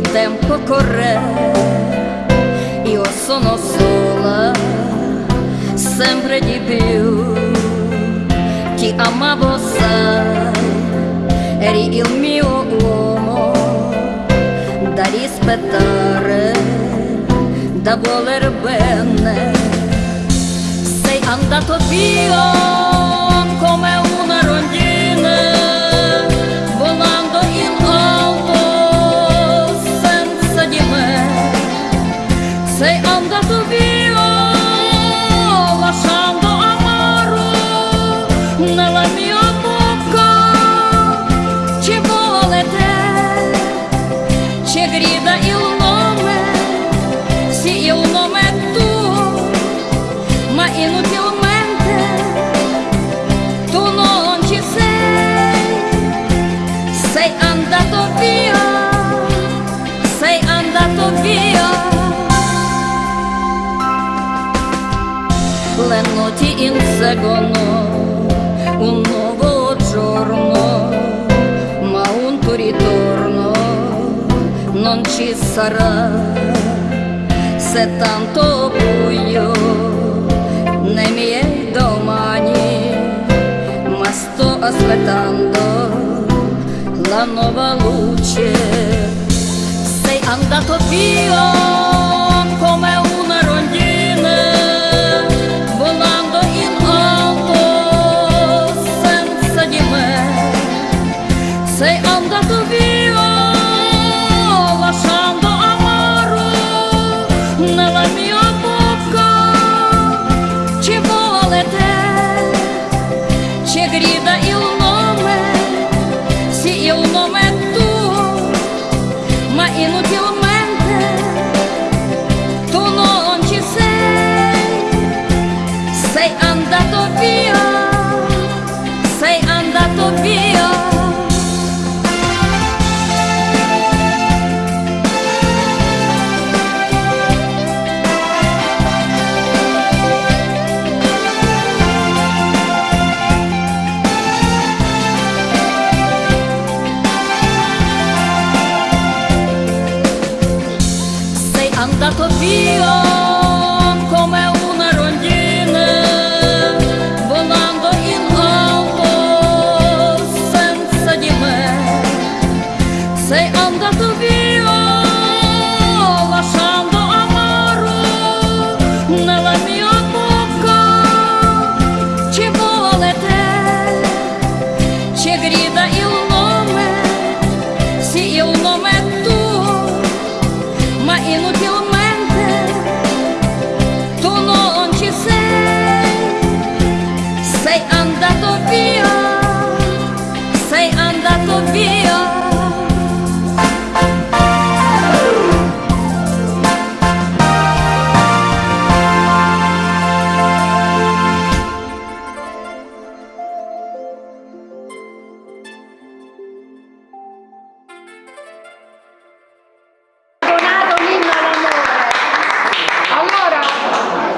tempo corre, io sono sola, sempre di più. Ti amavo, sai, eri il mio uomo da rispettare, da voler bene. Sei andato via nella mia bocca ci vuole te ci grida il nome sì il nome è tuo ma inutilmente tu non ci sei, sei andato via, sei andato via. Le ci sarà. Se tanto buio nei miei domani ma sto aspettando la nuova luce. Sei andato via ci grida contigo.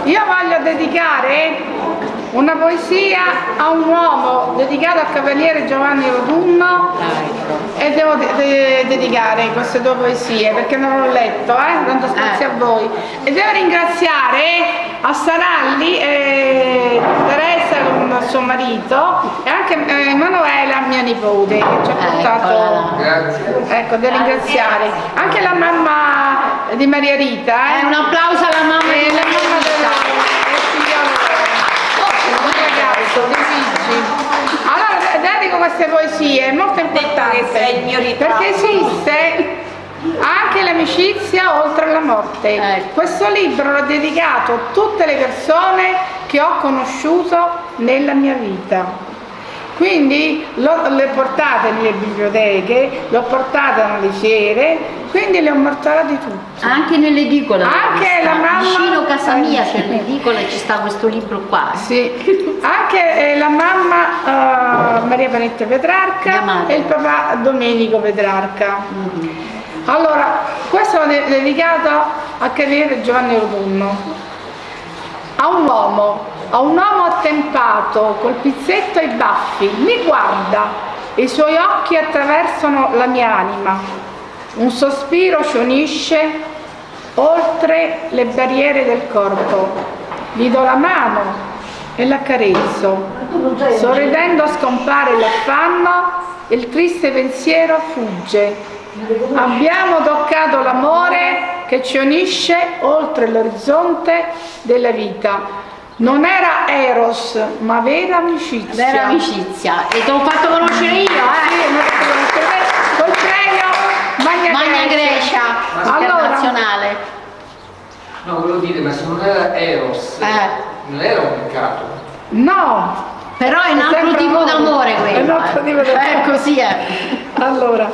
Io voglio dedicare una poesia a un uomo dedicato al cavaliere Giovanni Rotunno e devo de- de- dedicare queste due poesie perché non l'ho letto, eh? tanto spazio Eh. a voi. E devo ringraziare a Saralli e Teresa con suo marito e anche eh, Emanuela, mia nipote, che ci ha portato... Eccola Ecco, da ringraziare. Anche la mamma di Maria Rita, Eh, eh? un applauso alla mamma E di mamma del Rita. del figliolo del dei figli. Allora, dedico queste poesie, è molto importante. Perché esiste anche l'amicizia oltre alla morte. Ecco. Questo libro l'ho dedicato a tutte le persone che ho conosciuto nella mia vita. Quindi lo- le portate nelle biblioteche, l'ho portate alle fiere, quindi le ho mortalate tutte. Anche nell'edicola. Anche la mamma- Vicino a casa mia Eh, c'è l'edicola e ci sta questo libro qua. Sì, anche eh, la mamma eh, Maria Panetta Petrarca e il papà Domenico Petrarca. Mhm. Allora, questo è dedicato a Cavaliere Giovanni Rotunno. A un uomo, a un uomo attempato col pizzetto ai baffi, mi guarda, e i suoi occhi attraversano la mia anima. Un sospiro ci unisce oltre le barriere del corpo. Gli do la mano e l'accarezzo. Sorridendo scompare l'affanno, il triste pensiero fugge. Abbiamo toccato l'amore che ci unisce oltre l'orizzonte della vita. Non era Eros, ma vera amicizia. Vera amicizia. E ti ho fatto conoscere io, Sì, eh. fatto conoscere me. Col premio Magna, Magna Grecia, Allora, internazionale. No, volevo dire, ma se non era Eros, Eh. non era un peccato. no, Però è un altro tipo amore. d'amore È un quello. altro eh. tipo d'amore. Eh, così è. allora,